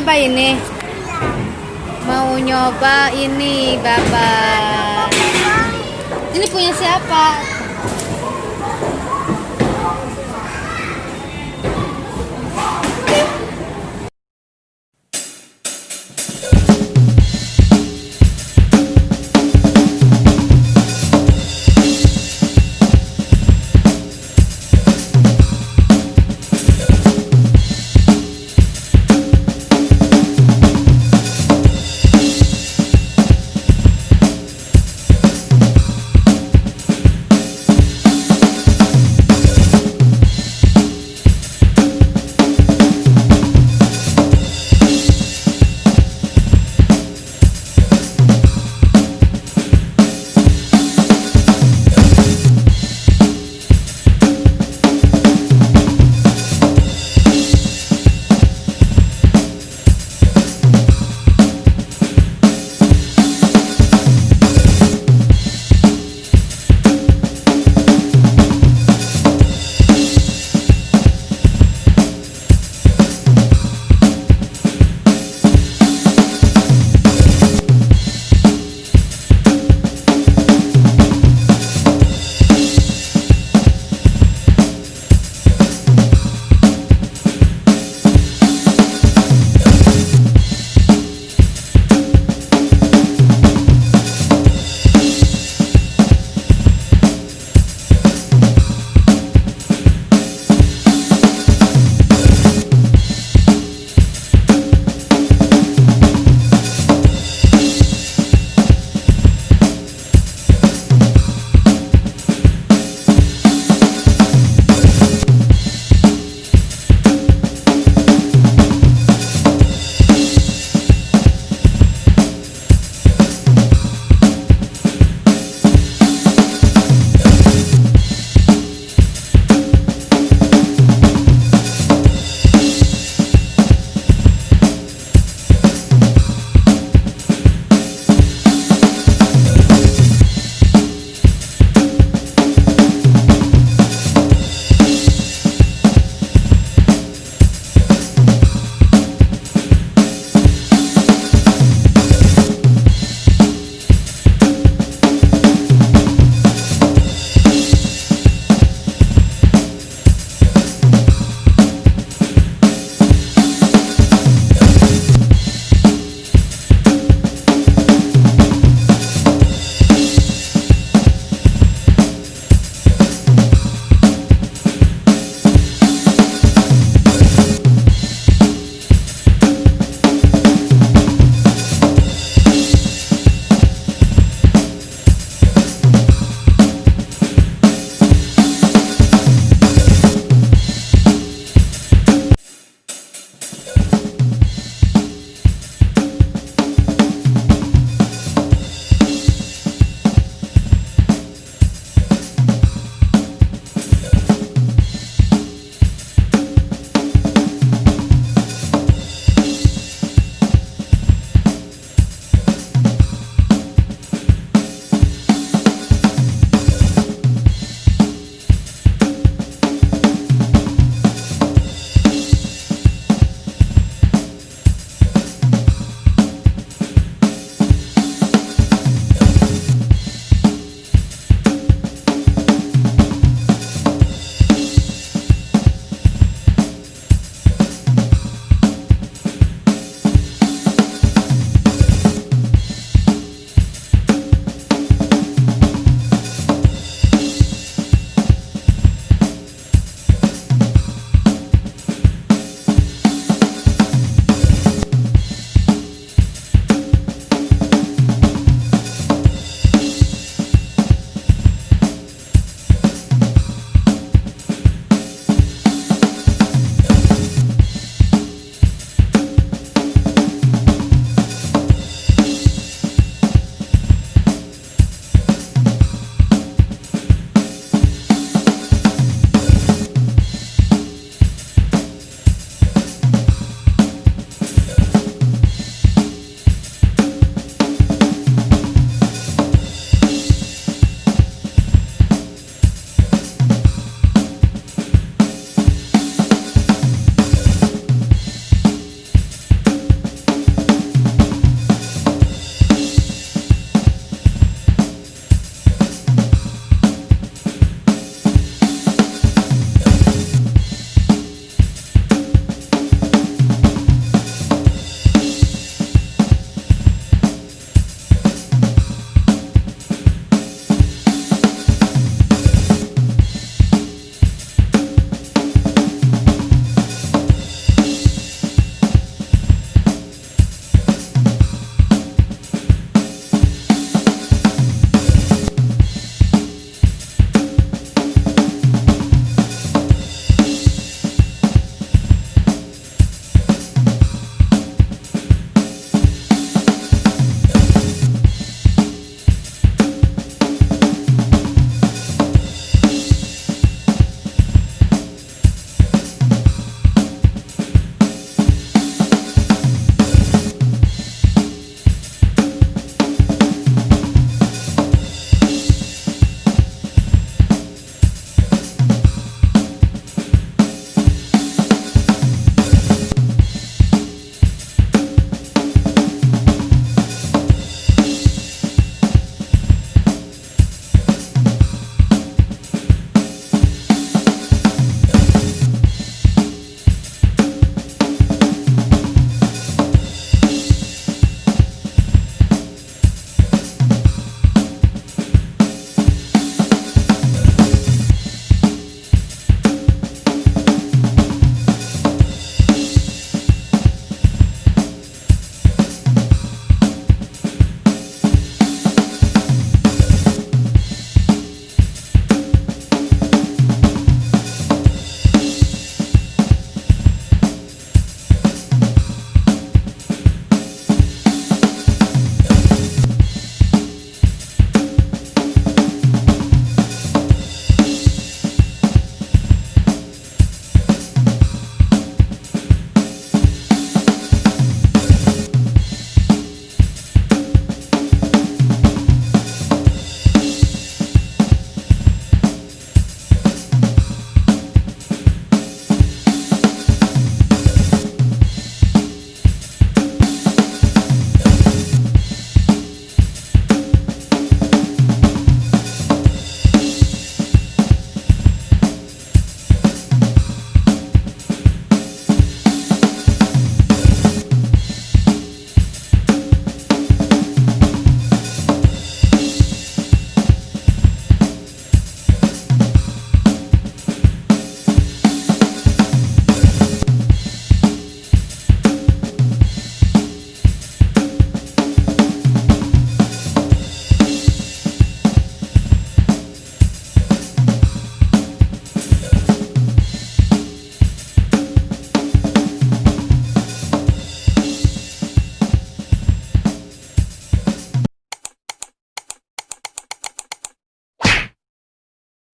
nyoba ini? Mau nyoba ini, Bapak. Ini punya siapa?